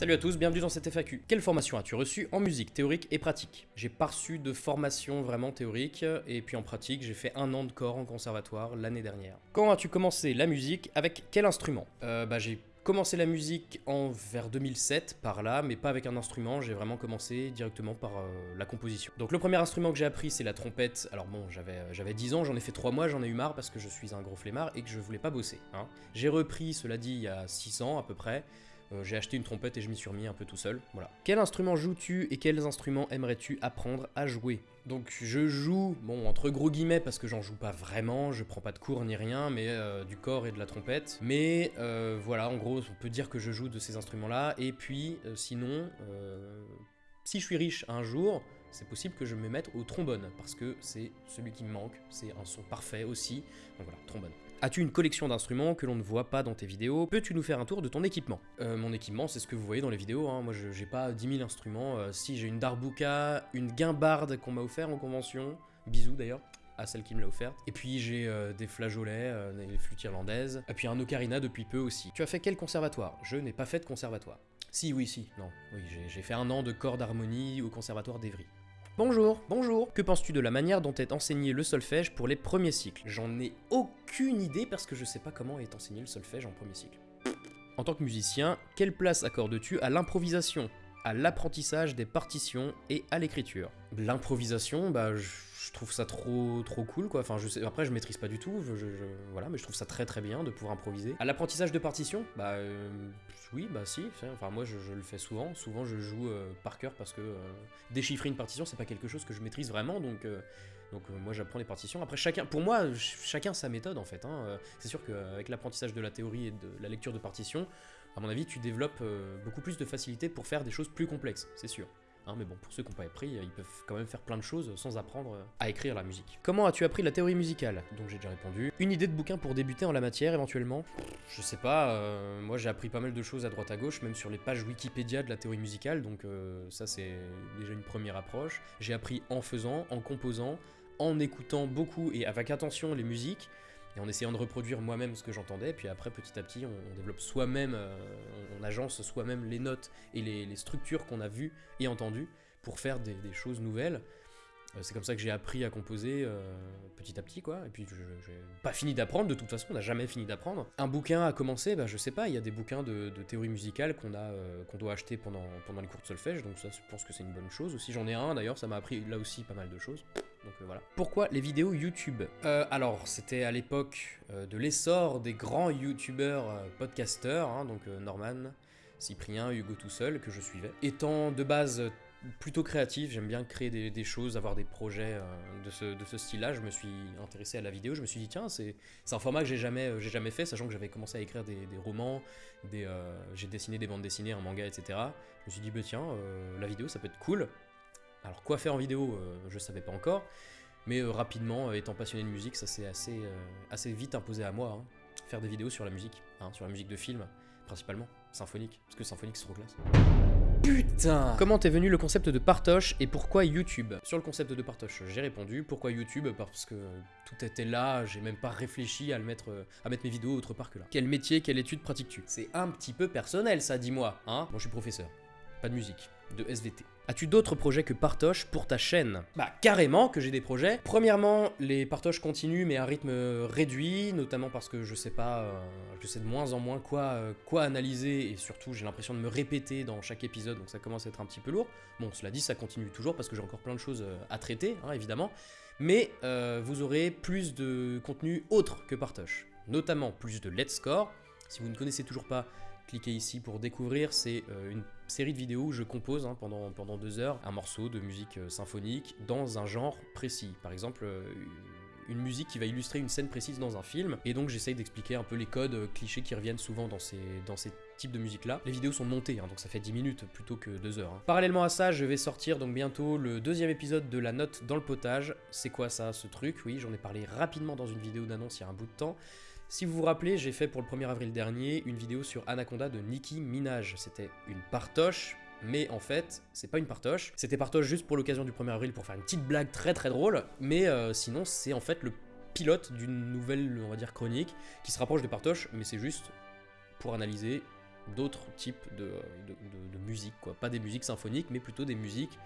Salut à tous, bienvenue dans cette FAQ. Quelle formation as-tu reçue en musique théorique et pratique? J'ai pas reçu de formation vraiment théorique, et puis en pratique, j'ai fait un an de corps en conservatoire l'année dernière. Quand as-tu commencé la musique Avec quel instrument? Euh, Bah j'ai commencé la musique en vers 2007 par là, mais pas avec un instrument, j'ai vraiment commencé directement par euh, la composition. Donc le premier instrument que j'ai appris c'est la trompette, alors bon j'avais euh, j'avais 10 ans, j'en ai fait 3 mois, j'en ai eu marre parce que je suis un gros flemmard et que je voulais pas bosser. Hein. J'ai repris, cela dit, il y a 6 ans à peu près, euh, j'ai acheté une trompette et je m'y suis remis un peu tout seul, voilà. Quel instrument joues-tu et quels instruments aimerais-tu apprendre à jouer? Donc je joue, bon entre gros guillemets parce que j'en joue pas vraiment, je prends pas de cours ni rien, mais euh, du corps et de la trompette. Mais euh, voilà, en gros on peut dire que je joue de ces instruments-là, et puis sinon, si je suis riche un jour, c'est possible que je me mette au trombone, parce que c'est celui qui me manque, c'est un son parfait aussi, donc voilà, trombone. As-tu une collection d'instruments que l'on ne voit pas dans tes vidéos? Peux-tu nous faire un tour de ton équipement? Euh, Mon équipement, c'est ce que vous voyez dans les vidéos, hein. moi j'ai pas 10 000 instruments, euh, si j'ai une darbuka, une guimbarde qu'on m'a offert en convention, bisous d'ailleurs, à celle qui me l'a offert. Et puis j'ai euh, des flageolets, des flûtes irlandaises, et puis un ocarina depuis peu aussi. Tu as fait quel conservatoire? Je n'ai pas fait de conservatoire. Si, oui, si, non, oui, j'ai fait un an de corps d'harmonie au conservatoire d'Evry. Bonjour, bonjour Que penses-tu de la manière dont est enseigné le solfège pour les premiers cycles? J'en ai aucune idée parce que je sais pas comment est enseigné le solfège en premier cycle. En tant que musicien, quelle place accordes-tu à l'improvisation, à l'apprentissage des partitions et à l'écriture? L'improvisation, bah je trouve ça trop trop cool quoi. Enfin je sais, après je maîtrise pas du tout, je, voilà, mais je trouve ça très très bien de pouvoir improviser. À l'apprentissage de partitions, bah euh, oui, bah si. Enfin moi je, le fais souvent. Souvent je joue euh, par cœur parce que euh, déchiffrer une partition c'est pas quelque chose que je maîtrise vraiment donc. donc moi j'apprends les partitions. Après chacun, pour moi, chacun sa méthode en fait. Hein. C'est sûr qu'avec l'apprentissage de la théorie et de la lecture de partitions, à mon avis tu développes beaucoup plus de facilité pour faire des choses plus complexes, c'est sûr. Hein, mais bon, pour ceux qui n'ont pas appris, ils peuvent quand même faire plein de choses sans apprendre à écrire la musique. Comment as-tu appris la théorie musicale? Donc j'ai déjà répondu. Une idée de bouquin pour débuter en la matière éventuellement? Je sais pas, euh, moi j'ai appris pas mal de choses à droite à gauche, même sur les pages Wikipédia de la théorie musicale, donc euh, ça c'est déjà une première approche. J'ai appris en faisant, en composant, en écoutant beaucoup et avec attention les musiques, et en essayant de reproduire moi-même ce que j'entendais, puis après petit à petit on, développe soi-même, euh, on, agence soi-même les notes et les, structures qu'on a vues et entendues pour faire des, choses nouvelles. Euh, c'est comme ça que j'ai appris à composer euh, petit à petit, quoi. Et puis, j'ai pas fini d'apprendre, de toute façon, on n'a jamais fini d'apprendre. Un bouquin à commencer, bah, je sais pas, il y a des bouquins de, théorie musicale qu'on a, qu'on doit acheter pendant, pendant les cours de solfège, donc ça, je pense que c'est une bonne chose. Aussi, j'en ai un, d'ailleurs, ça m'a appris là aussi pas mal de choses. Euh, voilà. Pourquoi les vidéos YouTube? Euh, Alors, c'était à l'époque euh, de l'essor des grands YouTubeurs podcasteurs, hein, donc Norman, Cyprien, Hugo tout seul, que je suivais. Étant de base plutôt créatif, j'aime bien créer des, choses, avoir des projets de ce, de ce style-là, je me suis intéressé à la vidéo, je me suis dit tiens, c'est un format que j'ai jamais, jamais fait, sachant que j'avais commencé à écrire des, romans, des, j'ai dessiné des bandes dessinées, un manga, etc. Je me suis dit bah tiens, la vidéo ça peut être cool, alors quoi faire en vidéo, euh, je savais pas encore, mais euh, rapidement, euh, étant passionné de musique, ça s'est assez, assez vite imposé à moi. Hein. Faire des vidéos sur la musique, hein, sur la musique de film, principalement, symphonique, parce que symphonique c'est trop classe. Putain Comment t'es venu le concept de Partoche et pourquoi YouTube? Sur le concept de Partoche, j'ai répondu. Pourquoi YouTube? Parce que tout était là, j'ai même pas réfléchi à, le mettre, à mettre mes vidéos autre part que là. Quel métier, quelle étude pratiques-tu? C'est un petit peu personnel ça, dis-moi. Hein Moi je suis professeur, pas de musique, de SVT. As-tu d'autres projets que Partoche pour ta chaîne? Bah carrément que j'ai des projets. Premièrement, les partoches continuent mais à rythme réduit, notamment parce que je sais pas, euh, je sais de moins en moins quoi, euh, quoi analyser et surtout j'ai l'impression de me répéter dans chaque épisode donc ça commence à être un petit peu lourd. Bon cela dit ça continue toujours parce que j'ai encore plein de choses euh, à traiter hein, évidemment, mais vous aurez plus de contenu autre que Partoche, notamment plus de Let's Score. Si vous ne connaissez toujours pas, cliquez ici pour découvrir, c'est une série de vidéos où je compose hein, pendant, deux heures un morceau de musique euh, symphonique dans un genre précis. Par exemple, euh, une musique qui va illustrer une scène précise dans un film, et donc j'essaye d'expliquer un peu les codes euh, clichés qui reviennent souvent dans ces, types de musique là. Les vidéos sont montées, hein, donc ça fait 10 minutes plutôt que 2 heures. Hein. Parallèlement à ça, je vais sortir donc bientôt le deuxième épisode de La Note dans le potage. C'est quoi ça, ce truc? Oui, j'en ai parlé rapidement dans une vidéo d'annonce il y a un bout de temps. Si vous vous rappelez, j'ai fait pour le 1er avril dernier une vidéo sur Anaconda de Nicki Minaj. C'était une partoche, mais en fait, c'est pas une partoche. C'était partoche juste pour l'occasion du 1er avril pour faire une petite blague très très drôle, mais euh, sinon c'est en fait le pilote d'une nouvelle, on va dire, chronique qui se rapproche de partoche, mais c'est juste pour analyser d'autres types de, de, musique, quoi. Pas des musiques symphoniques, mais plutôt des musiques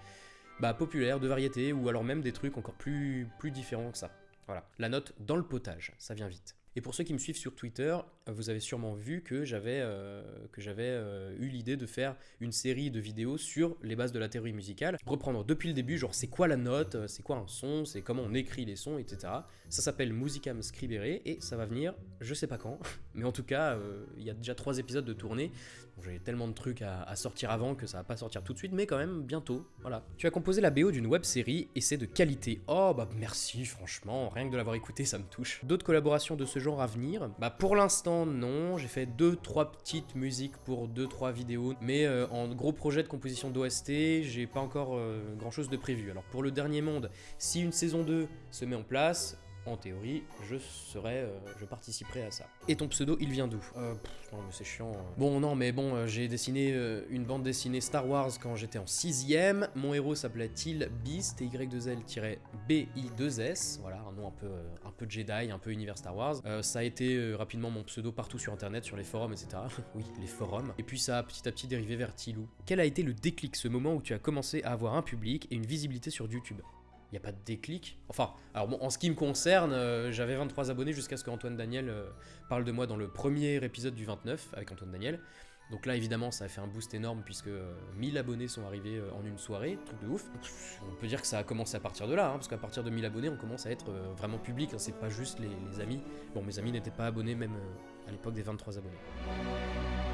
bah, populaires, de variété, ou alors même des trucs encore plus, plus différents que ça. Voilà, la note dans le potage, ça vient vite. Et pour ceux qui me suivent sur Twitter, vous avez sûrement vu que j'avais euh, euh, eu l'idée de faire une série de vidéos sur les bases de la théorie musicale. Reprendre depuis le début, genre c'est quoi la note, euh, c'est quoi un son, c'est comment on écrit les sons, etc. Ça s'appelle Musicam Scribere et ça va venir, je sais pas quand, mais en tout cas, il y a déjà trois épisodes de tournée. J'ai tellement de trucs à, à, sortir avant que ça va pas sortir tout de suite, mais quand même bientôt. Voilà. Tu as composé la BO d'une web série et c'est de qualité. Oh bah merci, franchement, rien que de l'avoir écouté, ça me touche. D'autres collaborations de ce genre à venir? Bah pour l'instant non, j'ai fait 2-3 petites musiques pour 2-3 vidéos, mais euh, en gros projet de composition d'OST, j'ai pas encore euh, grand chose de prévu. Alors pour le dernier monde, si une saison 2 se met en place, en théorie, je serai, euh, je participerai à ça. Et ton pseudo, il vient d'où? Euh, Non mais c'est chiant. hein. Bon non mais bon, euh, j'ai dessiné euh, une bande dessinée Star Wars quand j'étais en 6ème. Mon héros s'appelait Till Beast, T-Y-2-L-B-I-2-S. Voilà, un nom un peu, un peu Jedi, un peu univers Star Wars. Ça a été rapidement mon pseudo partout sur internet, sur les forums, etc. oui, les forums. Et puis ça a petit à petit dérivé vers Tilou. Quel a été le déclic, ce moment où tu as commencé à avoir un public et une visibilité sur YouTube? N'y a pas de déclic. Enfin, alors bon, en ce qui me concerne, euh, j'avais 23 abonnés jusqu'à ce que Antoine Daniel euh, parle de moi dans le premier épisode du 29 avec Antoine Daniel. Donc là, évidemment, ça a fait un boost énorme puisque euh, 1000 abonnés sont arrivés euh, en une soirée, truc de ouf. On peut dire que ça a commencé à partir de là, hein, parce qu'à partir de 1000 abonnés, on commence à être euh, vraiment public, hein, c'est pas juste les, amis. Bon, mes amis n'étaient pas abonnés même euh, à l'époque des 23 abonnés.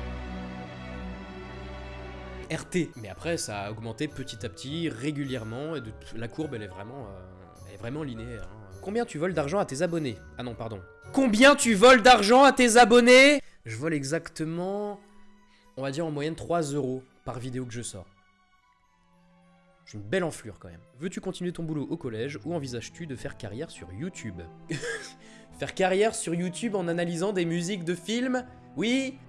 RT. Mais après, ça a augmenté petit à petit, régulièrement, et la courbe, elle est vraiment, euh, linéaire. hein. Combien tu voles d'argent à tes abonnés? Ah non, pardon. Combien tu voles d'argent à tes abonnés? Je vole exactement, on va dire en moyenne 3 euros par vidéo que je sors. J'ai une belle enflure quand même. Veux-tu continuer ton boulot au collège ou envisages-tu de faire carrière sur YouTube? Faire carrière sur YouTube en analysant des musiques de films? Oui?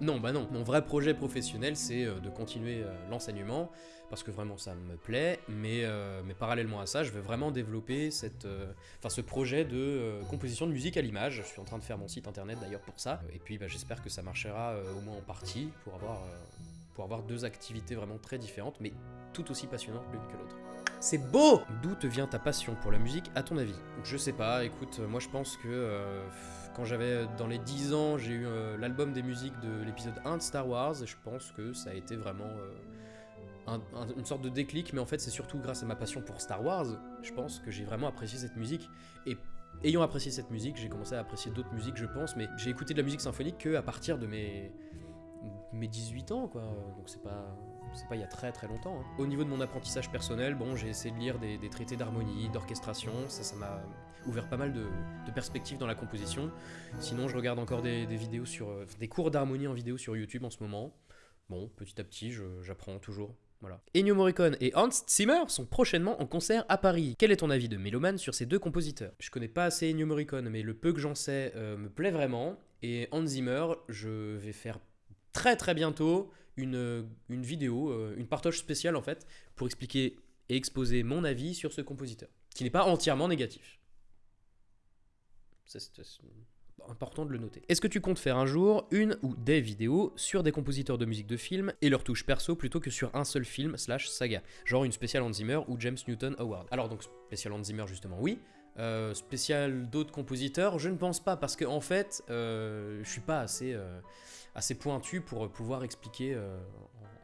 Non, bah non. Mon vrai projet professionnel, c'est euh, de continuer euh, l'enseignement, parce que vraiment ça me plaît, mais, euh, parallèlement à ça, je veux vraiment développer cette, ce projet de composition de musique à l'image. Je suis en train de faire mon site internet d'ailleurs pour ça, et puis bah, j'espère que ça marchera au moins en partie pour avoir, pour avoir deux activités vraiment très différentes, mais tout aussi passionnantes l'une que l'autre. C'est beau D'où te vient ta passion pour la musique, à ton avis? Je sais pas, écoute, moi je pense que quand j'avais euh, dans les 10 ans, j'ai eu euh, l'album des musiques de l'épisode 1 de Star Wars, je pense que ça a été vraiment euh, un- un- une sorte de déclic, mais en fait c'est surtout grâce à ma passion pour Star Wars, je pense que j'ai vraiment apprécié cette musique, et ayant apprécié cette musique, j'ai commencé à apprécier d'autres musiques, je pense, mais j'ai écouté de la musique symphonique que à partir de mes mes 18 ans, quoi. Donc c'est pas, c'est pas il y a très très longtemps. hein. Au niveau de mon apprentissage personnel, bon, j'ai essayé de lire des, des traités d'harmonie, d'orchestration. Ça, ça m'a ouvert pas mal de, perspectives dans la composition. Sinon, je regarde encore des, vidéos sur, euh, des cours d'harmonie en vidéo sur YouTube en ce moment. Bon, petit à petit, j'apprends toujours. Voilà. Ennio Morricone et Hans Zimmer sont prochainement en concert à Paris. Quel est ton avis de mélomane sur ces deux compositeurs? Je connais pas assez Ennio Morricone, mais le peu que j'en sais euh, me plaît vraiment. Et Hans Zimmer, je vais faire très très bientôt une, une vidéo, euh, une partage spéciale en fait, pour expliquer et exposer mon avis sur ce compositeur, qui n'est pas entièrement négatif. C'est important de le noter. Est-ce que tu comptes faire un jour une ou des vidéos sur des compositeurs de musique de film et leurs touches perso plutôt que sur un seul film slash saga? Genre une spéciale Hans ou James Newton Howard. Alors donc spécial Hans justement oui, euh, spécial d'autres compositeurs, je ne pense pas parce que en fait, euh, je suis pas assez, euh, assez pointu pour pouvoir expliquer euh,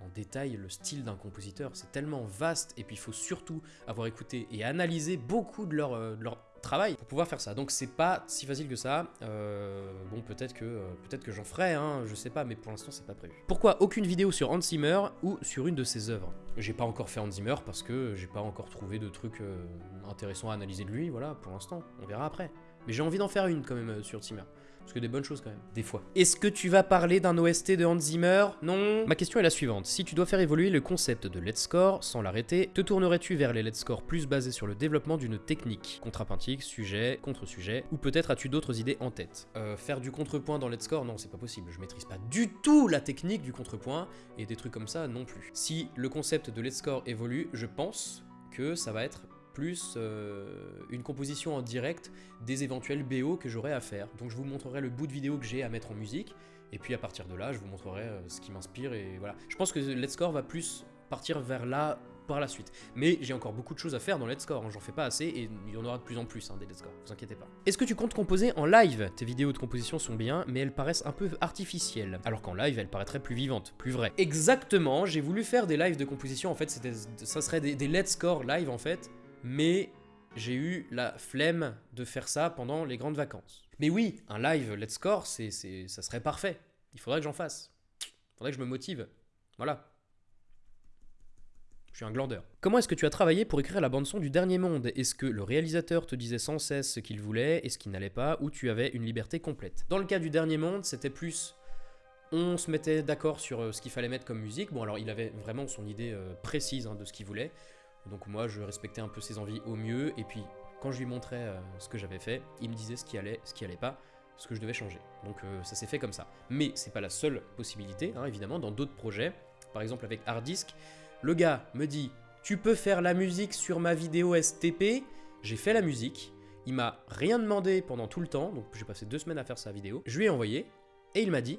en, en détail le style d'un compositeur. C'est tellement vaste et puis il faut surtout avoir écouté et analysé beaucoup de leur, euh, de leur travail pour pouvoir faire ça. Donc c'est pas si facile que ça. Euh, bon, peut-être que euh, peut-être que j'en ferai, hein, je sais pas, mais pour l'instant c'est pas prévu. Pourquoi aucune vidéo sur Hans Zimmer ou sur une de ses œuvres? J'ai pas encore fait Hans Zimmer parce que j'ai pas encore trouvé de trucs euh, intéressants à analyser de lui. Voilà, pour l'instant, on verra après. Mais j'ai envie d'en faire une quand même euh, sur Zimmer. Parce que des bonnes choses quand même, des fois. Est-ce que tu vas parler d'un OST de Hans Zimmer? Non Ma question est la suivante. Si tu dois faire évoluer le concept de Let's Score sans l'arrêter, te tournerais-tu vers les Let's Score plus basés sur le développement d'une technique Contrapuntique, sujet, contre-sujet, ou peut-être as-tu d'autres idées en tête? Euh, Faire du contrepoint dans Let's Score, non, c'est pas possible. Je maîtrise pas du tout la technique du contrepoint, et des trucs comme ça non plus. Si le concept de Let's Score évolue, je pense que ça va être plus euh, une composition en direct des éventuels BO que j'aurais à faire. Donc je vous montrerai le bout de vidéo que j'ai à mettre en musique, et puis à partir de là, je vous montrerai euh, ce qui m'inspire, et voilà. Je pense que Let's Score va plus partir vers là par la suite. Mais j'ai encore beaucoup de choses à faire dans Let's Score, hein. j'en fais pas assez et il y en aura de plus en plus hein, des Let's Score, vous inquiétez pas. Est-ce que tu comptes composer en live? Tes vidéos de composition sont bien, mais elles paraissent un peu artificielles, alors qu'en live elles paraîtraient plus vivantes, plus vraies. Exactement, j'ai voulu faire des lives de composition, en fait ça serait des, des Let's Score live en fait, mais j'ai eu la flemme de faire ça pendant les grandes vacances. Mais oui, un live Let's Score, c'est, ça serait parfait. Il faudrait que j'en fasse. Il faudrait que je me motive. Voilà. Je suis un glandeur. Comment est-ce que tu as travaillé pour écrire la bande-son du Dernier Monde? Est-ce que le réalisateur te disait sans cesse ce qu'il voulait? Et ce qu'il n'allait pas, ou tu avais une liberté complète? Dans le cas du Dernier Monde, c'était plus... On se mettait d'accord sur euh, ce qu'il fallait mettre comme musique. Bon, alors il avait vraiment son idée euh, précise hein, de ce qu'il voulait. Donc moi, je respectais un peu ses envies au mieux. Et puis, quand je lui montrais euh, ce que j'avais fait, il me disait ce qui allait, ce qui allait pas, ce que je devais changer. Donc ça s'est fait comme ça. Mais c'est pas la seule possibilité, hein, évidemment. Dans d'autres projets, par exemple avec Hard Disk, le gars me dit Tu peux faire la musique sur ma vidéo STP J'ai fait la musique. Il m'a rien demandé pendant tout le temps, donc j'ai passé deux semaines à faire sa vidéo. Je lui ai envoyé et il m'a dit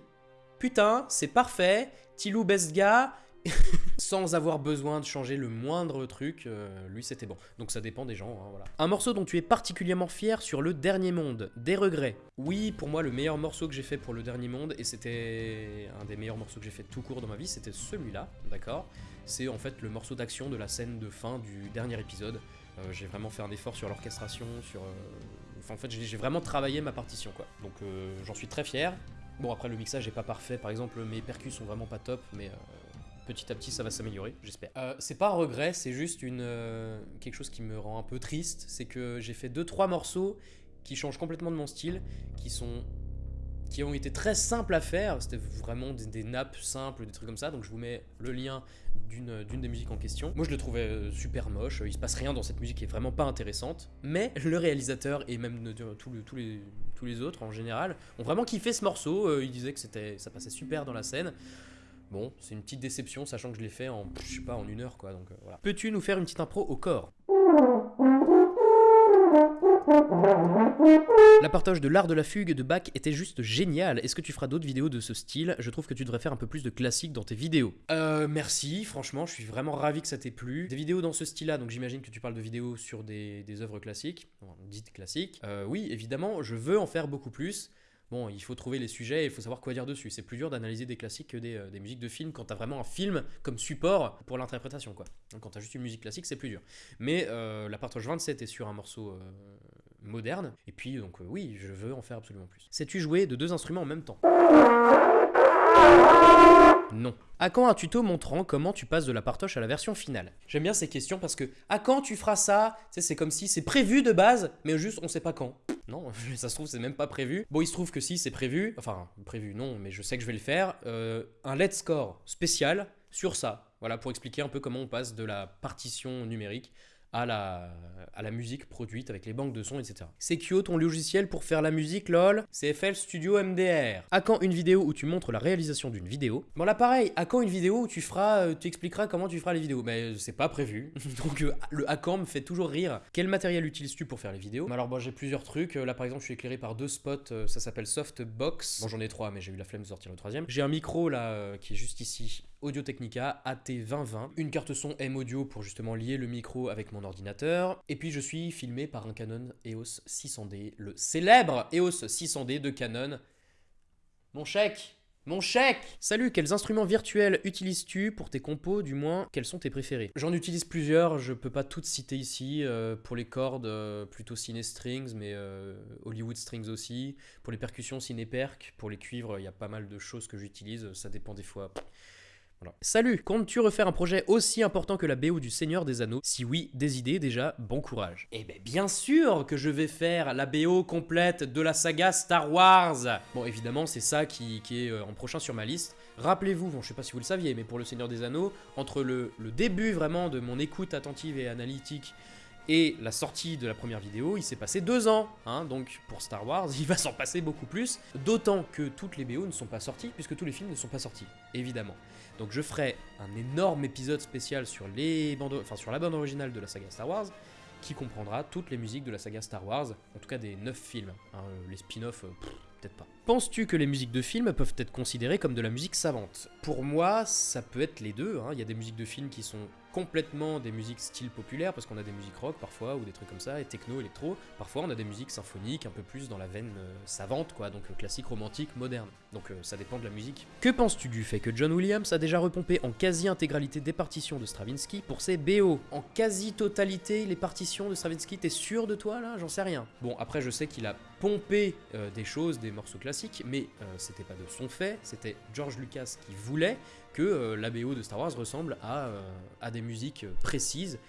Putain, c'est parfait, Tilou best gars, sans avoir besoin de changer le moindre truc, euh, lui c'était bon. Donc ça dépend des gens, hein, voilà. Un morceau dont tu es particulièrement fier sur le dernier monde, des regrets. Oui, pour moi le meilleur morceau que j'ai fait pour le dernier monde, et c'était un des meilleurs morceaux que j'ai fait tout court dans ma vie, c'était celui-là, d'accord? C'est en fait le morceau d'action de la scène de fin du dernier épisode. Euh, j'ai vraiment fait un effort sur l'orchestration, sur... Euh, enfin en fait j'ai vraiment travaillé ma partition quoi. Donc j'en suis très fier. Bon après le mixage est pas parfait, par exemple mes percus sont vraiment pas top, mais petit à petit ça va s'améliorer, j'espère. Euh, c'est pas un regret, c'est juste une, euh, quelque chose qui me rend un peu triste, c'est que j'ai fait 2-3 morceaux qui changent complètement de mon style, qui sont qui ont été très simples à faire, c'était vraiment des, nappes simples, des trucs comme ça, donc je vous mets le lien d'une des musiques en question. Moi je le trouvais euh, super moche, il se passe rien dans cette musique qui est vraiment pas intéressante, mais le réalisateur et même tous, les, tous les autres en général ont vraiment kiffé ce morceau, ils disaient que ça passait super dans la scène. Bon, c'est une petite déception, sachant que je l'ai fait en, je sais pas, en une heure, quoi, donc euh, voilà. Peux-tu nous faire une petite impro au corps? La partage de l'art de la fugue de Bach était juste génial. Est-ce que tu feras d'autres vidéos de ce style? Je trouve que tu devrais faire un peu plus de classique dans tes vidéos. Euh, merci, franchement, je suis vraiment ravi que ça t'ait plu. Des vidéos dans ce style-là, donc j'imagine que tu parles de vidéos sur des, œuvres classiques, dites classiques. Euh, oui, évidemment, je veux en faire beaucoup plus. Bon, il faut trouver les sujets et il faut savoir quoi dire dessus. C'est plus dur d'analyser des classiques que des, euh, musiques de film quand t'as vraiment un film comme support pour l'interprétation, quoi. Donc, quand t'as juste une musique classique, c'est plus dur. Mais euh, la partage 27 est sur un morceau euh, moderne. Et puis, donc, oui, je veux en faire absolument plus. Sais-tu jouer de deux instruments en même temps? Non. À quand un tuto montrant comment tu passes de la partoche à la version finale? J'aime bien ces questions parce que à quand tu feras ça? C'est comme si c'est prévu de base, mais juste on sait pas quand. Non, ça se trouve c'est même pas prévu. Bon, il se trouve que si c'est prévu, enfin prévu non, mais je sais que je vais le faire. Euh, un let's score spécial sur ça. Voilà, pour expliquer un peu comment on passe de la partition numérique à la, à la musique produite avec les banques de sons, etc. C'est Kyo, ton logiciel pour faire la musique, lol? C'est FL Studio MDR. À quand une vidéo où tu montres la réalisation d'une vidéo? Bon là pareil, à quand une vidéo où tu feras, euh, tu expliqueras comment tu feras les vidéos? Mais euh, c'est pas prévu, donc euh, le à quand me fait toujours rire. Quel matériel utilises-tu pour faire les vidéos? Alors bon j'ai plusieurs trucs, là par exemple je suis éclairé par deux spots, ça s'appelle Softbox. Bon j'en ai trois mais j'ai eu la flemme de sortir le troisième. J'ai un micro là qui est juste ici Audio Technica AT2020, une carte son M Audio pour justement lier le micro avec mon ordinateur, et puis je suis filmé par un Canon EOS 600D, le célèbre EOS 600D de Canon. Mon chèque mon chèque Salut, quels instruments virtuels utilises-tu pour tes compos, du moins, quels sont tes préférés? J'en utilise plusieurs, je peux pas toutes citer ici. Euh, pour les cordes, euh, plutôt Cine Strings, mais euh, Hollywood Strings aussi. Pour les percussions, Cineperc. Pour les cuivres, il y a pas mal de choses que j'utilise, ça dépend des fois. Salut, comptes-tu refaire un projet aussi important que la BO du Seigneur des Anneaux? Si oui, des idées déjà, bon courage. Eh ben bien sûr que je vais faire la BO complète de la saga Star Wars Bon évidemment c'est ça qui, est euh, en prochain sur ma liste. Rappelez-vous, bon, je sais pas si vous le saviez, mais pour le Seigneur des Anneaux, entre le, le début vraiment de mon écoute attentive et analytique et la sortie de la première vidéo, il s'est passé deux ans, hein, donc pour Star Wars, il va s'en passer beaucoup plus, d'autant que toutes les BO ne sont pas sorties, puisque tous les films ne sont pas sortis, évidemment. Donc je ferai un énorme épisode spécial sur, la bande originale de la saga Star Wars, qui comprendra toutes les musiques de la saga Star Wars, en tout cas des 9 films. Hein, les spin-offs, euh, peut-être pas. Penses-tu que les musiques de films peuvent être considérées comme de la musique savante? Pour moi, ça peut être les deux. hein. Il y a des musiques de films qui sont complètement des musiques style populaire, parce qu'on a des musiques rock parfois, ou des trucs comme ça, et techno, électro. Parfois, on a des musiques symphoniques, un peu plus dans la veine euh, savante, quoi, donc euh, classique, romantique, moderne. Donc euh, ça dépend de la musique. Que penses-tu du fait que John Williams a déjà repompé en quasi-intégralité des partitions de Stravinsky pour ses BO En quasi-totalité, les partitions de Stravinsky, t'es sûr de toi là? J'en sais rien. Bon, après, je sais qu'il a pompé des choses, des morceaux classiques, mais c'était pas de son fait, c'était George Lucas qui voulait que euh, la BO de Star Wars ressemble à, euh, des musiques précises,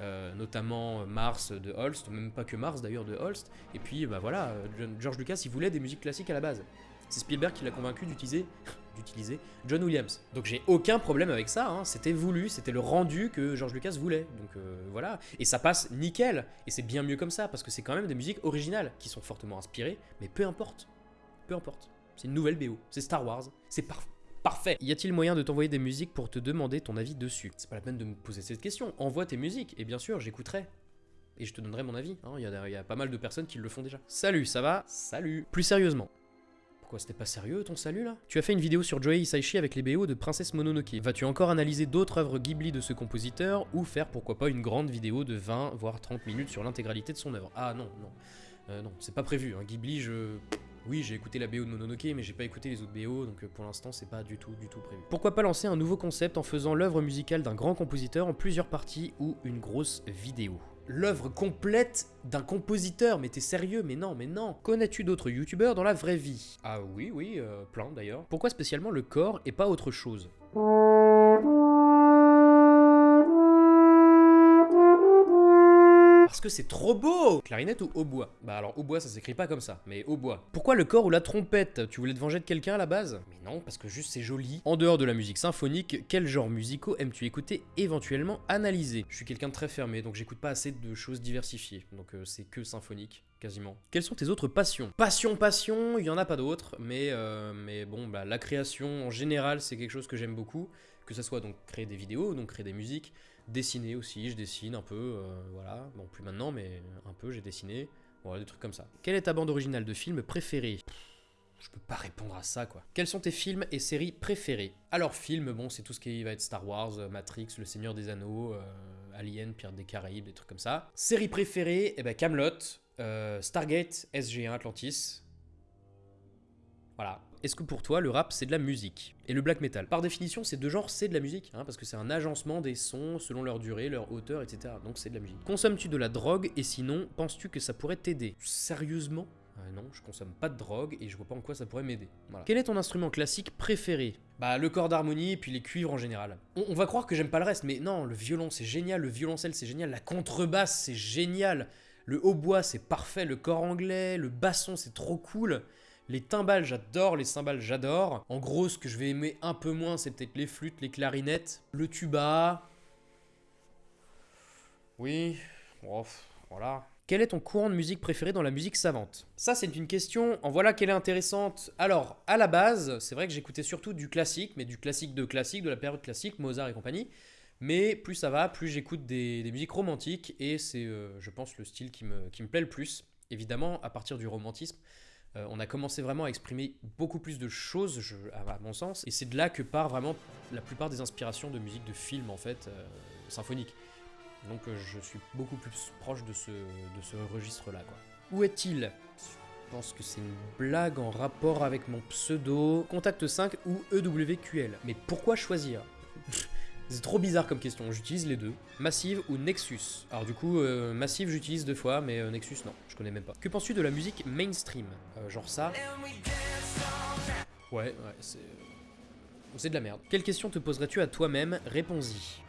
euh, notamment Mars de Holst, même pas que Mars d'ailleurs de Holst, et puis bah voilà, George Lucas il voulait des musiques classiques à la base. C'est Spielberg qui l'a convaincu d'utiliser d'utiliser John Williams. Donc j'ai aucun problème avec ça, hein. c'était voulu, c'était le rendu que George Lucas voulait. Donc voilà, et ça passe nickel, et c'est bien mieux comme ça, parce que c'est quand même des musiques originales qui sont fortement inspirées, mais peu importe, peu importe. C'est une nouvelle BO, c'est Star Wars, c'est parfait. Parfait. Y a-t-il moyen de t'envoyer des musiques pour te demander ton avis dessus? C'est pas la peine de me poser cette question. Envoie tes musiques et bien sûr, j'écouterai. Et je te donnerai mon avis. Il y, a- y a pas mal de personnes qui le font déjà. Salut, ça va? Salut. Plus sérieusement. Pourquoi c'était pas sérieux ton salut là? Tu as fait une vidéo sur Joey Hisaishi avec les BO de Princesse Mononoke. Vas-tu encore analyser d'autres œuvres Ghibli de ce compositeur ou faire pourquoi pas une grande vidéo de 20 voire 30 minutes sur l'intégralité de son œuvre? Ah non, non. Euh, non, c'est pas prévu. hein. Ghibli, je. Oui, j'ai écouté la BO de Mononoke, mais j'ai pas écouté les autres BO, donc euh, pour l'instant, c'est pas du tout, du tout prévu. Pourquoi pas lancer un nouveau concept en faisant l'œuvre musicale d'un grand compositeur en plusieurs parties ou une grosse vidéo? L'œuvre complète d'un compositeur, mais t'es sérieux? Mais non, mais non! Connais-tu d'autres youtubeurs dans la vraie vie? Ah oui, oui, euh, plein d'ailleurs. Pourquoi spécialement le corps et pas autre chose? Parce que c'est trop beau Clarinette ou hautbois? Bah alors hautbois ça s'écrit pas comme ça, mais hautbois. Pourquoi le corps ou la trompette? Tu voulais te venger de quelqu'un à la base? Mais non, parce que juste c'est joli. En dehors de la musique symphonique, quel genre musicaux aimes-tu écouter, éventuellement analyser? Je suis quelqu'un de très fermé, donc j'écoute pas assez de choses diversifiées. Donc euh, c'est que symphonique, quasiment. Quelles sont tes autres passions? Passion, passion, il y en a pas d'autres, mais, euh, mais bon, bah, la création en général c'est quelque chose que j'aime beaucoup. Que ça soit donc créer des vidéos, donc créer des musiques, dessiner aussi, je dessine un peu, euh, voilà, bon plus maintenant, mais un peu j'ai dessiné, voilà, des trucs comme ça. Quelle est ta bande originale de film préférée? Je peux pas répondre à ça quoi. Quels sont tes films et séries préférés? Alors film, bon c'est tout ce qui va être Star Wars, euh, Matrix, Le Seigneur des Anneaux, euh, Alien, Pirates des Caraïbes, des trucs comme ça. Séries préférées, eh ben Camelot, Stargate, SG1, Atlantis. Voilà. Est-ce que pour toi le rap c'est de la musique Et le black metal? Par définition ces deux genres c'est de la musique, hein, parce que c'est un agencement des sons selon leur durée, leur hauteur, etc. Donc c'est de la musique. Consommes-tu de la drogue et sinon penses-tu que ça pourrait t'aider? Sérieusement? Euh, non, je consomme pas de drogue et je vois pas en quoi ça pourrait m'aider. Quel est ton instrument classique préféré? Bah le corps d'harmonie et puis les cuivres en général. On, on va croire que j'aime pas le reste, mais non, le violon c'est génial, le violoncelle c'est génial, la contrebasse c'est génial, le hautbois c'est parfait, le corps anglais, le basson c'est trop cool. Les timbales, j'adore, les cymbales, j'adore. En gros, ce que je vais aimer un peu moins, c'est peut-être les flûtes, les clarinettes, le tuba. Oui, voilà. Quel est ton courant de musique préféré dans la musique savante? Ça, c'est une question, en voilà qu'elle est intéressante. Alors, à la base, c'est vrai que j'écoutais surtout du classique, mais du classique de classique, de la période classique, Mozart et compagnie. Mais plus ça va, plus j'écoute des, des musiques romantiques, et c'est, euh, je pense, le style qui me, qui me plaît le plus. Évidemment, à partir du romantisme, euh, on a commencé vraiment à exprimer beaucoup plus de choses, à mon sens, et c'est de là que part vraiment la plupart des inspirations de musique de film, en fait, euh, symphonique. Donc euh, je suis beaucoup plus proche de ce, de ce registre-là, quoi. Où est-il? Je pense que c'est une blague en rapport avec mon pseudo Contact 5 ou EWQL. Mais pourquoi choisir? C'est trop bizarre comme question, j'utilise les deux. Massive ou Nexus? Alors du coup, euh, Massive j'utilise deux fois, mais euh, Nexus non, je connais même pas. Que penses-tu de la musique mainstream? Euh, Genre ça? Ouais, ouais, c'est... C'est de la merde. Quelle question te poserais-tu à toi-même? Réponds-y.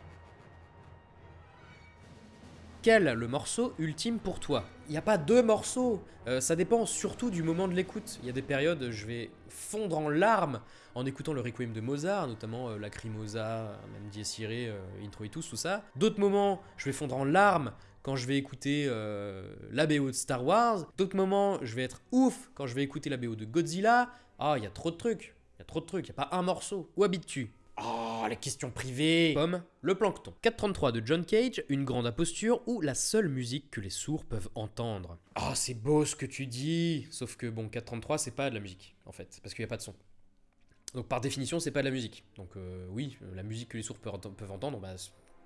Quel le morceau ultime pour toi? Il n'y a pas deux morceaux, Euh, ça dépend surtout du moment de l'écoute. Il y a des périodes, je vais fondre en larmes en écoutant le Requiem de Mozart, notamment euh, Lacrimosa, même Dies euh, Introitus, tout ça. D'autres moments, je vais fondre en larmes quand je vais écouter euh, la BO de Star Wars. D'autres moments, je vais être ouf quand je vais écouter la BO de Godzilla. Ah, il y a trop de trucs, il y a trop de trucs, il n'y a pas un morceau. Où habites-tu? Oh, les questions privées Comme le plancton. 433 de John Cage, une grande imposture ou la seule musique que les sourds peuvent entendre. Ah, c'est beau ce que tu dis Sauf que bon, 433, c'est pas de la musique, en fait, parce qu'il n'y a pas de son. Donc par définition, c'est pas de la musique. Donc euh, oui, la musique que les sourds peuvent entendre, bah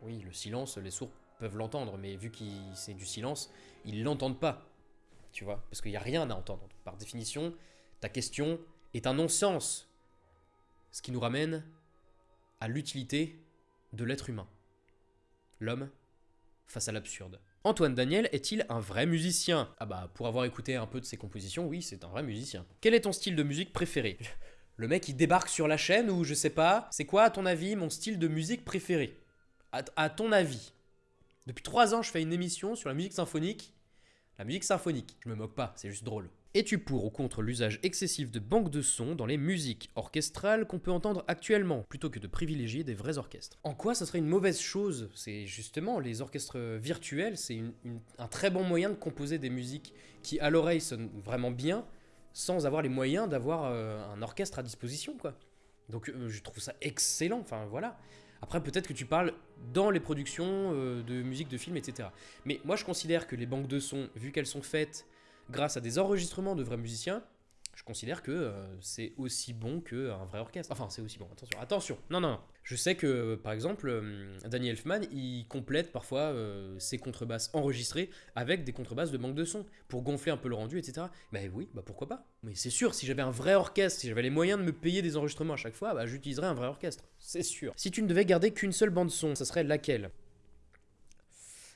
oui, le silence, les sourds peuvent l'entendre, mais vu que c'est du silence, ils l'entendent pas. Tu vois Parce qu'il n'y a rien à entendre. Par définition, ta question est un non-sens. Ce qui nous ramène à l'utilité de l'être humain. L'homme face à l'absurde. Antoine Daniel est-il un vrai musicien? Ah bah pour avoir écouté un peu de ses compositions, oui, c'est un vrai musicien. Quel est ton style de musique préféré? Le mec il débarque sur la chaîne ou je sais pas, c'est quoi à ton avis mon style de musique préféré? À, ton avis Depuis trois ans je fais une émission sur la musique symphonique. La musique symphonique, je me moque pas, c'est juste drôle. Es-tu pour ou contre l'usage excessif de banques de sons dans les musiques orchestrales qu'on peut entendre actuellement, plutôt que de privilégier des vrais orchestres? En quoi ça serait une mauvaise chose? C'est justement, les orchestres virtuels, c'est un très bon moyen de composer des musiques qui à l'oreille sonnent vraiment bien, sans avoir les moyens d'avoir euh, un orchestre à disposition, quoi. Donc euh, je trouve ça excellent, enfin voilà. Après, peut-être que tu parles dans les productions euh, de musique de film, etc. Mais moi, je considère que les banques de sons, vu qu'elles sont faites grâce à des enregistrements de vrais musiciens, je considère que euh, c'est aussi bon qu'un vrai orchestre. Enfin, c'est aussi bon, attention. Attention, non, non, non. Je sais que, euh, par exemple, euh, Danny Elfman, il complète parfois ses contrebasses enregistrées avec des contrebasses de banque de son pour gonfler un peu le rendu, etc. Mais oui, bah pourquoi pas Mais c'est sûr, si j'avais un vrai orchestre, si j'avais les moyens de me payer des enregistrements à chaque fois, bah j'utiliserais un vrai orchestre. C'est sûr. Si tu ne devais garder qu'une seule bande son, ça serait laquelle?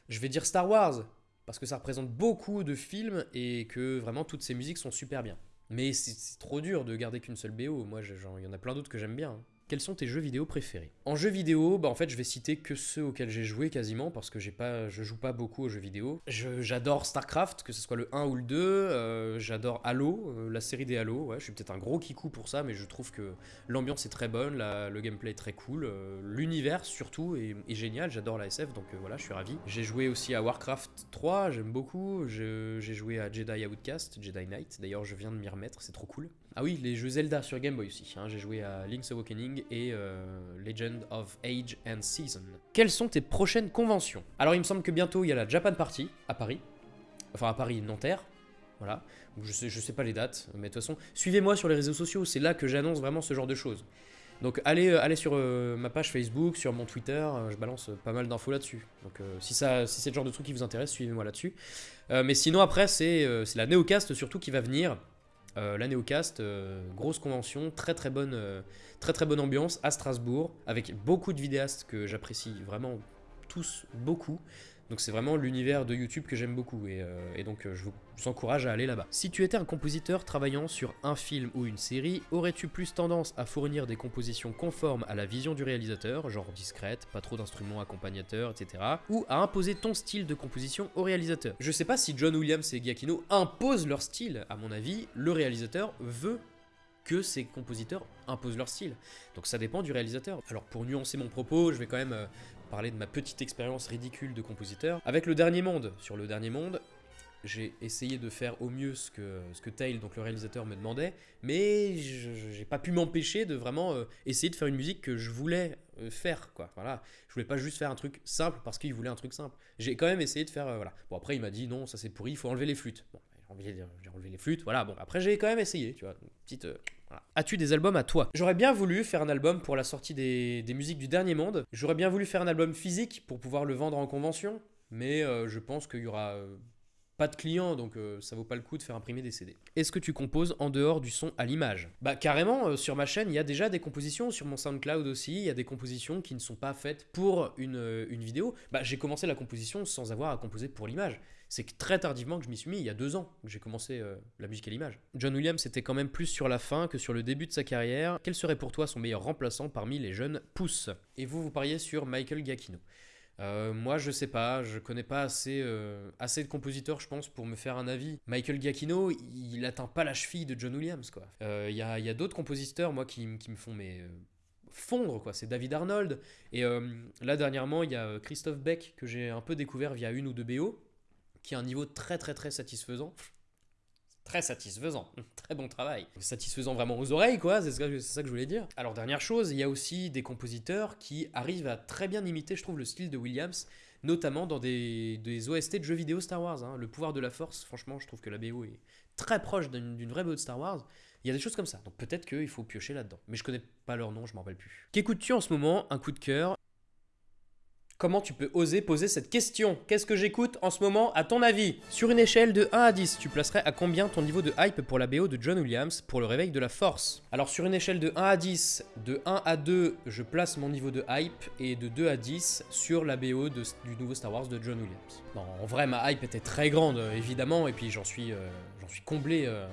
Je vais dire Star Wars, parce que ça représente beaucoup de films et que vraiment toutes ces musiques sont super bien. Mais c'est trop dur de garder qu'une seule BO. Moi, il y en a plein d'autres que j'aime bien. Hein. Quels sont tes jeux vidéo préférés? En jeux vidéo, bah en fait, je vais citer que ceux auxquels j'ai joué quasiment parce que j'ai pas, je joue pas beaucoup aux jeux vidéo. J'adore StarCraft, que ce soit le 1 ou le 2. Euh, j'adore Halo, euh, la série des Halo. Ouais, je suis peut-être un gros kikou pour ça, mais je trouve que l'ambiance est très bonne, le gameplay est très cool, euh, l'univers surtout est, génial. J'adore la SF, donc voilà, je suis ravi. J'ai joué aussi à Warcraft 3, j'aime beaucoup. J'ai joué à Jedi Outcast, Jedi Knight. D'ailleurs, je viens de m'y remettre, c'est trop cool. Ah oui, les jeux Zelda sur Game Boy aussi. Hein. J'ai joué à Link's Awakening et euh, Legend of Age and Season. Quelles sont tes prochaines conventions? Alors il me semble que bientôt il y a la Japan Party à Paris. Enfin à Paris, Nanterre. Voilà. Je sais, je sais pas les dates, mais de toute façon, suivez-moi sur les réseaux sociaux, c'est là que j'annonce vraiment ce genre de choses. Donc allez, euh, allez sur euh, ma page Facebook, sur mon Twitter, je balance pas mal d'infos là-dessus. Donc si, si c'est le genre de truc qui vous intéresse, suivez-moi là-dessus. mais sinon après, c'est la Neocast surtout qui va venir. Euh, la Neocast, euh, grosse convention, très très bonne, euh, très très bonne ambiance à Strasbourg, avec beaucoup de vidéastes que j'apprécie vraiment tous beaucoup. Donc c'est vraiment l'univers de YouTube que j'aime beaucoup et, euh, donc euh, je vous, encourage à aller là-bas. Si tu étais un compositeur travaillant sur un film ou une série, aurais-tu plus tendance à fournir des compositions conformes à la vision du réalisateur, genre discrète, pas trop d'instruments accompagnateurs, etc. Ou à imposer ton style de composition au réalisateur? Je sais pas si John Williams et Giacchino imposent leur style, à mon avis, le réalisateur veut que ces compositeurs imposent leur style. Donc ça dépend du réalisateur. Alors pour nuancer mon propos, je vais quand même euh, parler de ma petite expérience ridicule de compositeur. Avec le dernier monde, sur le dernier monde, j'ai essayé de faire au mieux ce que, ce que Tail, donc le réalisateur, me demandait, mais j'ai pas pu m'empêcher de vraiment euh, essayer de faire une musique que je voulais euh, faire, quoi. Voilà, je voulais pas juste faire un truc simple parce qu'il voulait un truc simple. J'ai quand même essayé de faire, voilà. Bon après il m'a dit non, ça c'est pourri, il faut enlever les flûtes. Bon, j'ai enlevé, les flûtes, voilà. Bon après j'ai quand même essayé, tu vois, petite. As-tu des albums à toi? J'aurais bien voulu faire un album pour la sortie des, musiques du dernier monde. J'aurais bien voulu faire un album physique pour pouvoir le vendre en convention. Mais euh, je pense qu'il y aura euh, pas de clients, donc euh, ça vaut pas le coup de faire imprimer des CD. Est-ce que tu composes en dehors du son à l'image? Bah carrément, sur ma chaîne, il y a déjà des compositions, sur mon SoundCloud aussi, il y a des compositions qui ne sont pas faites pour une, une vidéo. Bah j'ai commencé la composition sans avoir à composer pour l'image c'est très tardivement que je m'y suis mis, il y a deux ans que j'ai commencé euh, la musique à l'image. John Williams était quand même plus sur la fin que sur le début de sa carrière. Quel serait pour toi son meilleur remplaçant parmi les jeunes pousses Et vous, vous pariez sur Michael Giacchino. Euh, moi, je sais pas, je connais pas assez, euh, assez de compositeurs, je pense, pour me faire un avis. Michael Giacchino, il, atteint pas la cheville de John Williams, quoi. Il y a, y a d'autres compositeurs, moi, qui, qui me font mais fondre quoi c'est David Arnold et là dernièrement il y a Christophe Beck que j'ai un peu découvert via une ou deux BO qui a un niveau très très très satisfaisant. Très satisfaisant, très bon travail. Satisfaisant vraiment aux oreilles, quoi, c'est ça, ça, que je voulais dire. Alors, dernière chose, il y a aussi des compositeurs qui arrivent à très bien imiter, je trouve, le style de Williams, notamment dans des, des OST de jeux vidéo Star Wars. Hein. Le pouvoir de la force, franchement, je trouve que la BO est très proche d'une vraie BO de Star Wars. Il y a des choses comme ça, donc peut-être qu'il faut piocher là-dedans. Mais je connais pas leur nom, je m'en rappelle plus. Qu'écoutes-tu en ce moment? Un coup de cœur Comment tu peux oser poser cette question? Qu'est-ce que j'écoute en ce moment à ton avis? Sur une échelle de 1 à 10, tu placerais à combien ton niveau de hype pour la BO de John Williams pour le réveil de la force? Alors sur une échelle de 1 à 10, de 1 à 2, je place mon niveau de hype et de 2 à 10 sur la BO du nouveau Star Wars de John Williams. en vrai, ma hype était très grande évidemment et puis j'en suis, euh, suis comblé euh,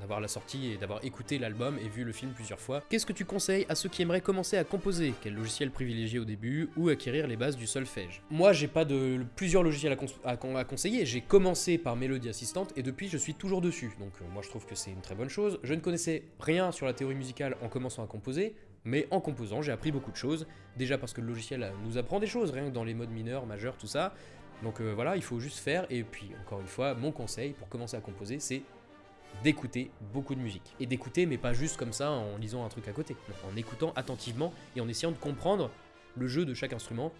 d'avoir la sortie et d'avoir écouté l'album et vu le film plusieurs fois. Qu'est-ce que tu conseilles à ceux qui aimeraient commencer à composer? Quel logiciel privilégier au début ou acquérir les bases du solfège? Moi, j'ai pas de plusieurs logiciels à, conseiller. J'ai commencé par Melody Assistant et depuis, je suis toujours dessus. Donc, euh, moi, je trouve que c'est une très bonne chose. Je ne connaissais rien sur la théorie musicale en commençant à composer. Mais en composant, j'ai appris beaucoup de choses. Déjà parce que le logiciel nous apprend des choses, rien que dans les modes mineurs, majeurs, tout ça. Donc euh, voilà, il faut juste faire. Et puis, encore une fois, mon conseil pour commencer à composer, c'est d'écouter beaucoup de musique. Et d'écouter, mais pas juste comme ça en lisant un truc à côté. en écoutant attentivement et en essayant de comprendre le jeu de chaque instrument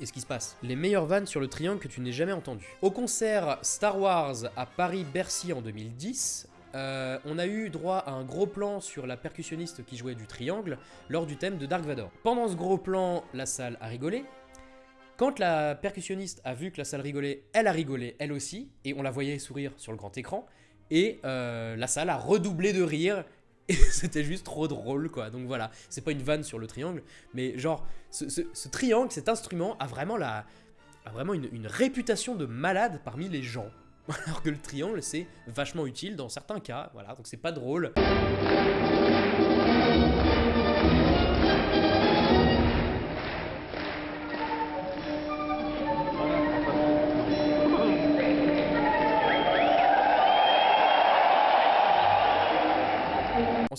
et ce qui se passe. Les meilleures vannes sur le triangle que tu n'aies jamais entendu. Au concert Star Wars à Paris-Bercy en 2010, euh, on a eu droit à un gros plan sur la percussionniste qui jouait du triangle lors du thème de Dark Vador. Pendant ce gros plan, la salle a rigolé. Quand la percussionniste a vu que la salle rigolait, elle a rigolé elle aussi, et on la voyait sourire sur le grand écran. Et euh, la salle a redoublé de rire. Et c'était juste trop drôle, quoi. Donc voilà, c'est pas une vanne sur le triangle, mais genre, ce, triangle, cet instrument, a vraiment, la, a vraiment une, une réputation de malade parmi les gens. Alors que le triangle, c'est vachement utile dans certains cas, voilà, donc c'est pas drôle.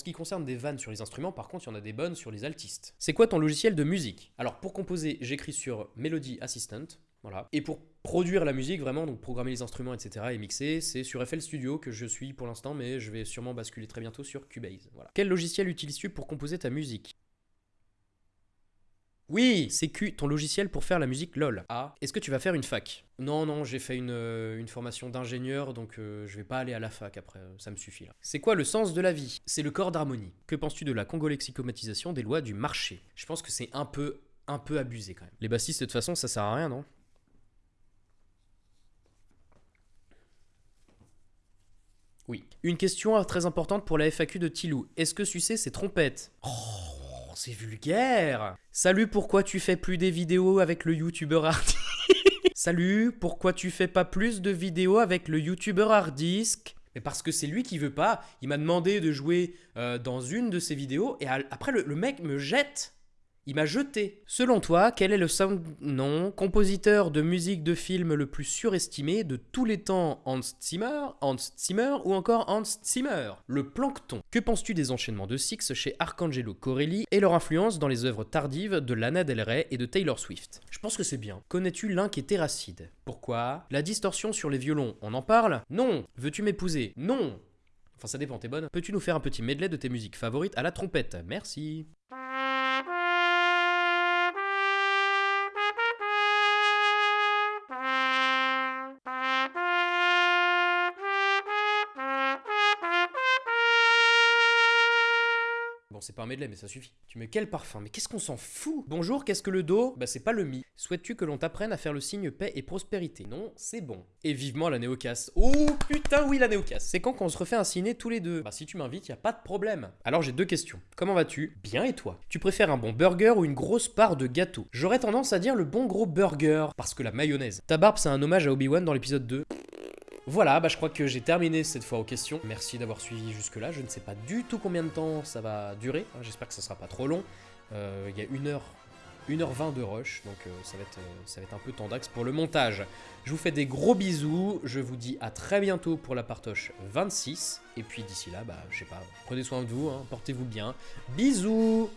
Qui concerne des vannes sur les instruments, par contre, il y en a des bonnes sur les altistes. C'est quoi ton logiciel de musique? Alors, pour composer, j'écris sur Melody Assistant, voilà. Et pour produire la musique, vraiment, donc programmer les instruments, etc. et mixer, c'est sur FL Studio que je suis pour l'instant, mais je vais sûrement basculer très bientôt sur Cubase. Voilà. Quel logiciel utilises-tu pour composer ta musique? Oui, c'est Q, ton logiciel pour faire la musique LOL. Ah, est-ce que tu vas faire une fac? Non, non, j'ai fait une, euh, formation d'ingénieur, donc euh, je vais pas aller à la fac après, euh, ça me suffit là. C'est quoi le sens de la vie? C'est le corps d'harmonie. Que penses-tu de la congolexicomatisation des lois du marché? Je pense que c'est un peu, un peu abusé quand même. Les bassistes, de toute façon, ça sert à rien, non? Oui. Une question très importante pour la FAQ de Tilou. Est-ce que sucer c'est trompette? Oh c'est vulgaire Salut, pourquoi tu fais plus des vidéos avec le youtubeur artiste Salut, pourquoi tu fais pas plus de vidéos avec le youtubeur harddisk mais parce que c'est lui qui veut pas. Il m'a demandé de jouer euh, dans une de ses vidéos et après le mec me jette il m'a jeté. Selon toi, quel est le sound non compositeur de musique de film le plus surestimé de tous les temps Hans Zimmer, Hans Zimmer ou encore Hans Zimmer? Le plancton. Que penses-tu des enchaînements de Six chez Arcangelo Corelli et leur influence dans les œuvres tardives de Lana Del Rey et de Taylor Swift? Je pense que c'est bien. Connais-tu l'un qui est terracide? Pourquoi? La distorsion sur les violons, on en parle? Non Veux-tu m'épouser? Non Enfin ça dépend, t'es bonne. Peux-tu nous faire un petit medley de tes musiques favorites à la trompette? Merci. Bon, c'est pas un medley, mais ça suffit. Tu mets quel parfum? Mais qu'est-ce qu'on s'en fout? Bonjour, qu'est-ce que le do Bah, c'est pas le mi. Souhaites-tu que l'on t'apprenne à faire le signe paix et prospérité? Non, c'est bon. Et vivement la néocasse. Oh putain, oui, la néocasse. C'est quand qu'on se refait un ciné tous les deux Bah, si tu m'invites, y a pas de problème. Alors, j'ai deux questions. Comment vas-tu? Bien et toi? Tu préfères un bon burger ou une grosse part de gâteau? J'aurais tendance à dire le bon gros burger, parce que la mayonnaise. Ta barbe, c'est un hommage à Obi-Wan dans l'épisode 2. Voilà, bah je crois que j'ai terminé cette fois aux questions. Merci d'avoir suivi jusque-là. Je ne sais pas du tout combien de temps ça va durer. Hein, j'espère que ça sera pas trop long. Euh, il y a 1 heure 1h20 de rush, donc euh, ça, va être, euh, ça va être un peu tendax pour le montage. Je vous fais des gros bisous, je vous dis à très bientôt pour la partoche 26, et puis d'ici là, bah je sais pas, prenez soin de vous, hein, portez-vous bien. Bisous